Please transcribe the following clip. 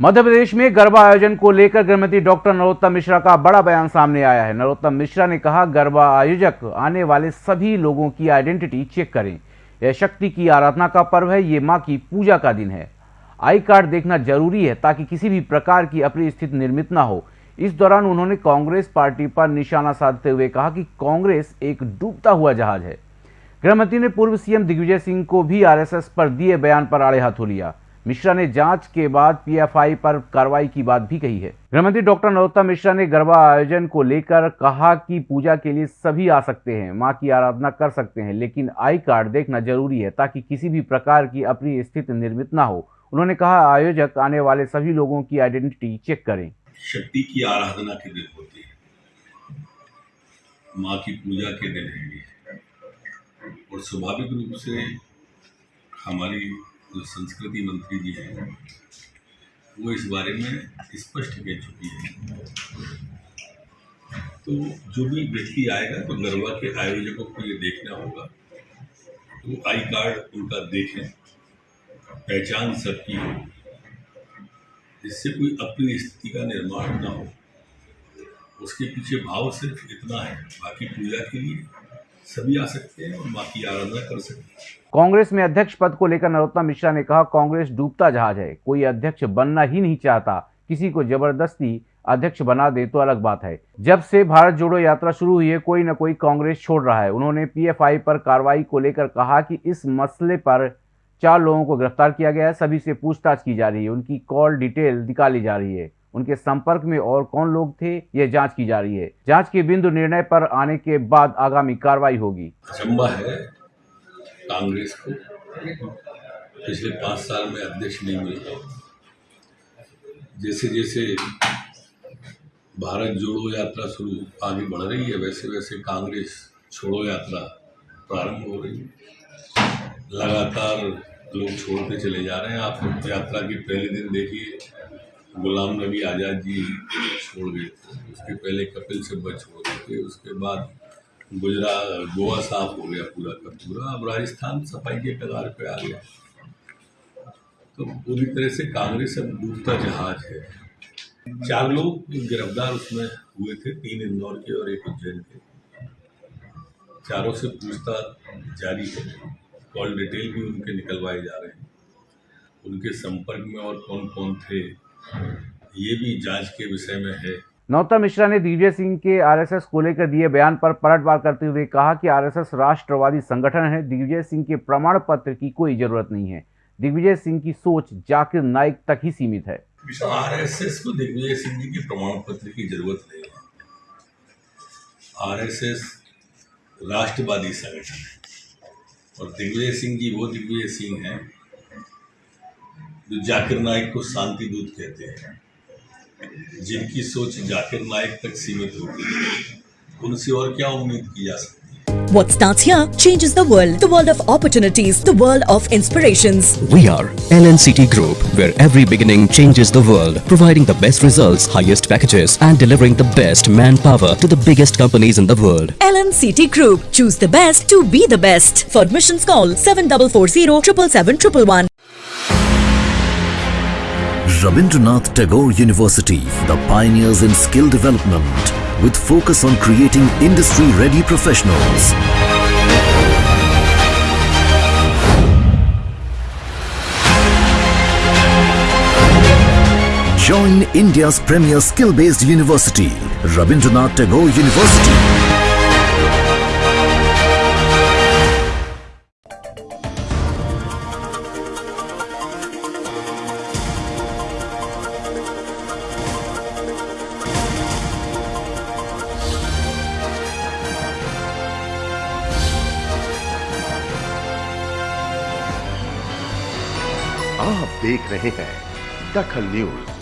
मध्य प्रदेश में गरबा आयोजन को लेकर गृहमंत्री डॉक्टर नरोत्तम मिश्रा का बड़ा बयान सामने आया है। नरोत्तम मिश्रा ने कहा, गरबा आयोजक, आने वाले सभी लोगों की आइडेंटिटी चेक करें। यह शक्ति की आराधना का पर्व है, ये माँ की पूजा का दिन है। आई कार्ड देखना ज़रूरी है ताकि किसी भी प्रकार की अपनी स्थिति निर्मित ना हो। इस दौरान उन्होंने कांग्रेस पार्टी पर निशाना साधते हुए कहा कि कांग्रेस एक डूबता हुआ जहाज़ है। गृहमंत्री ने पूर्व सीएम दिग्विजय सिंह को भी आरएसएस पर दिए बयान पर आड़े हाथों लिया। मिश्रा ने जाँच के बाद पीएफआई पर कार्रवाई की बात भी कही है। गृहमंत्री डॉक्टर नरोत्तम मिश्रा ने गरबा आयोजन को लेकर कहा कि पूजा के लिए सभी आ सकते हैं, माँ की आराधना कर सकते हैं, लेकिन आई कार्ड देखना ज़रूरी है ताकि किसी भी प्रकार की अपनी स्थिति निर्मित ना हो। उन्होंने कहा, आयोजक आने वाले सभी लोगों की आइडेंटिटी चेक करें। शक्ति की आराधना के दिन होती है। माँ की पूजा के दिन है और स्वाभाविक रूप से हमारी जो संस्कृति मंत्री जी हैं, वो इस बारे में स्पष्ट कह चुकी है। तो जो भी व्यक्ति आएगा तो गरबा के आयोजकों को ये देखना होगा। तो आई कार्ड उनका देखें, पहचान सबकी हो। जिससे कोई अपनी स्थिति का निर्माण ना हो। उसके पीछे भाव सिर्फ़ इतना है, बाकी पूजा के लिए सभी आ सकते हैं और माँ की आराधना कर सकते हैं। कांग्रेस में अध्यक्ष पद को लेकर नरोत्तम मिश्रा ने कहा, कांग्रेस डूबता जहाज़ है, कोई अध्यक्ष बनना ही नहीं चाहता, किसी को ज़बरदस्ती अध्यक्ष बना दे तो अलग बात है। जब से भारत जोड़ो यात्रा शुरू हुई है, कोई न कोई कांग्रेस छोड़ रहा है। उन्होंने पीएफआई पर कार्रवाई को लेकर कहा कि इस मसले पर चार लोगों को गिरफ़्तार किया गया है, सभी से पूछताछ की जा रही है, उनकी कॉल डिटेल निकाली जा रही है। उनके संपर्क में और कौन लोग थे, ये जाँच की जा रही है। जाँच के बिंदु निर्णय पर आने के बाद आगामी कार्रवाई होगी। है कांग्रेस को। पिछले पाँच साल में अध्यक्ष नहीं मिला जैसे जैसे भारत जोड़ो यात्रा शुरू आगे बढ़ रही है वैसे वैसे कांग्रेस छोड़ो यात्रा प्रारंभ हो रही है। लगातार लोग छोड़ते चले जा रहे हैं। आप यात्रा के पहले दिन देखिए गुलाम नबी आज़ाद जी छोड़ गए थे। उसके पहले कपिल सिब्बल छोड़ गए थे उसके बाद गुजरात गोवा साफ़ हो गया पूरा का पूरा। अब राजस्थान सफ़ाई के कगार पे आ गया। तो पूरी तरह से कांग्रेस अब डूबता जहाज़ है। चार लोग गिरफ़्तार उसमें हुए थे, तीन इंदौर के और एक उज्जैन के। चारों से पूछताछ जारी है। कॉल डिटेल भी उनके निकलवाए जा रहे हैं। उनके संपर्क में और कौन कौन थे? ये भी जाँच के विषय में है। नौता मिश्रा ने दिग्विजय सिंह के आरएसएस को लेकर दिए बयान पर पलटवार करते हुए कहा कि आरएसएस राष्ट्रवादी संगठन है दिग्विजय सिंह के प्रमाण पत्र की कोई ज़रूरत नहीं है। दिग्विजय सिंह की सोच जाकिर नाइक तक ही सीमित है। आरएसएस को दिग्विजय सिंह जी के प्रमाण पत्र की ज़रूरत नहीं है। आरएसएस राष्ट्रवादी संगठन है और दिग्विजय सिंह जी वो दिग्विजय सिंह हैं जो जाकिर नाइक को शांति दूत कहते हैं जिनकी सोच जाकिर नाइक तक सीमित होती है उनसे और क्या उम्मीद की जा सकती What starts here changes the world. The world of opportunities. The world of inspirations. We are LNCT Group, where every beginning changes the world. Providing the best results, highest packages and delivering the best manpower to the biggest companies in the world. LNCT Group. Choose the best to be the best. For admissions call 7440 777 Rabindranath Tagore University, the pioneers in skill development with focus on creating industry-ready professionals. Join India's premier skill-based university, Rabindranath Tagore University. आप देख रहे हैं दखल news.